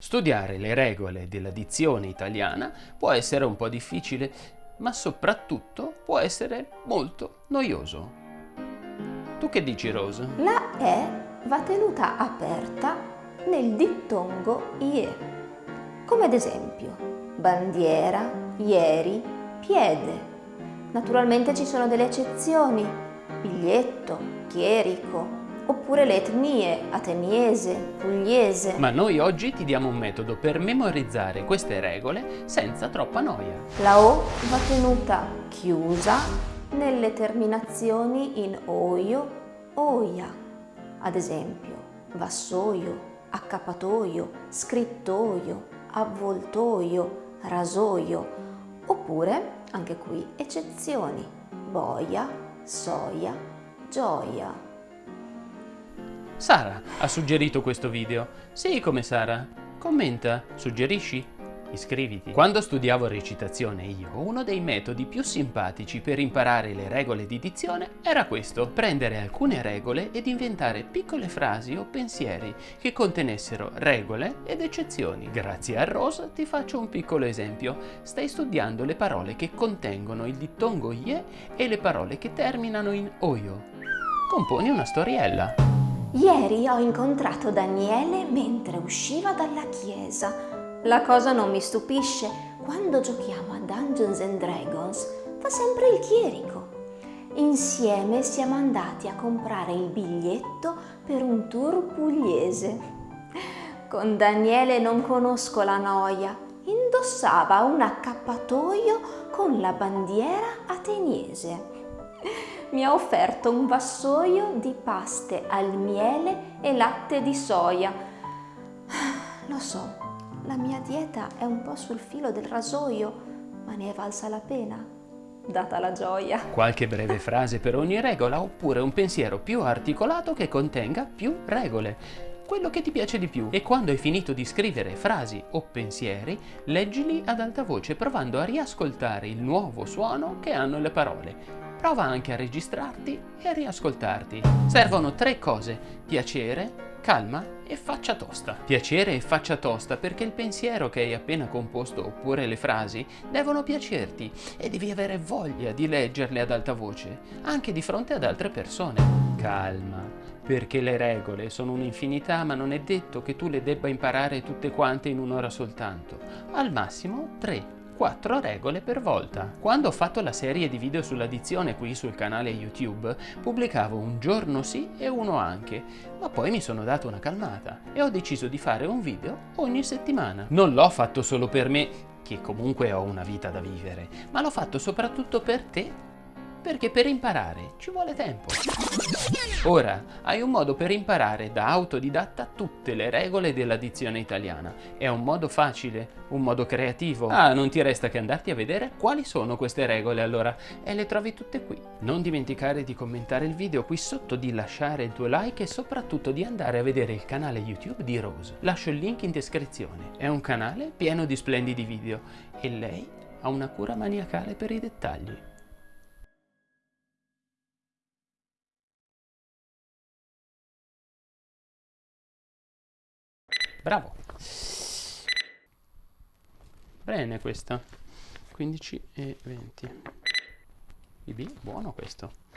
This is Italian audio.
Studiare le regole della dizione italiana può essere un po' difficile, ma soprattutto può essere molto noioso. Tu che dici, Rose? La E va tenuta aperta nel dittongo IE, come ad esempio bandiera, ieri, piede. Naturalmente ci sono delle eccezioni, biglietto, chierico, oppure le etnie ateniese, pugliese. Ma noi oggi ti diamo un metodo per memorizzare queste regole senza troppa noia. La O va tenuta chiusa nelle terminazioni in oio, oia. Ad esempio, vassoio, accappatoio, scrittoio, avvoltoio, rasoio. Oppure, anche qui, eccezioni, boia, soia, gioia. Sara ha suggerito questo video. Sì, come Sara. Commenta, suggerisci, iscriviti. Quando studiavo recitazione io, uno dei metodi più simpatici per imparare le regole di dizione era questo, prendere alcune regole ed inventare piccole frasi o pensieri che contenessero regole ed eccezioni. Grazie a Rose ti faccio un piccolo esempio. Stai studiando le parole che contengono il dittongo ie e le parole che terminano in oio. Componi una storiella. Ieri ho incontrato Daniele mentre usciva dalla chiesa. La cosa non mi stupisce, quando giochiamo a Dungeons and Dragons fa sempre il chierico. Insieme siamo andati a comprare il biglietto per un tour pugliese. Con Daniele non conosco la noia. Indossava un accappatoio con la bandiera ateniese mi ha offerto un vassoio di paste al miele e latte di soia. Lo so, la mia dieta è un po' sul filo del rasoio, ma ne è valsa la pena, data la gioia. Qualche breve frase per ogni regola oppure un pensiero più articolato che contenga più regole quello che ti piace di più e quando hai finito di scrivere frasi o pensieri, leggili ad alta voce provando a riascoltare il nuovo suono che hanno le parole prova anche a registrarti e a riascoltarti. Servono tre cose, piacere, calma e faccia tosta. Piacere e faccia tosta perché il pensiero che hai appena composto oppure le frasi devono piacerti e devi avere voglia di leggerle ad alta voce, anche di fronte ad altre persone. Calma, perché le regole sono un'infinità ma non è detto che tu le debba imparare tutte quante in un'ora soltanto. Al massimo tre 4 regole per volta. Quando ho fatto la serie di video sull'addizione qui sul canale YouTube, pubblicavo un giorno sì e uno anche, ma poi mi sono dato una calmata e ho deciso di fare un video ogni settimana. Non l'ho fatto solo per me, che comunque ho una vita da vivere, ma l'ho fatto soprattutto per te perché per imparare ci vuole tempo. Ora hai un modo per imparare da autodidatta tutte le regole della dizione italiana. È un modo facile, un modo creativo. Ah, non ti resta che andarti a vedere quali sono queste regole allora e le trovi tutte qui. Non dimenticare di commentare il video qui sotto, di lasciare il tuo like e soprattutto di andare a vedere il canale YouTube di Rose. Lascio il link in descrizione. È un canale pieno di splendidi video e lei ha una cura maniacale per i dettagli. Bravo. Bene questa. 15 e 20. BB, buono questo.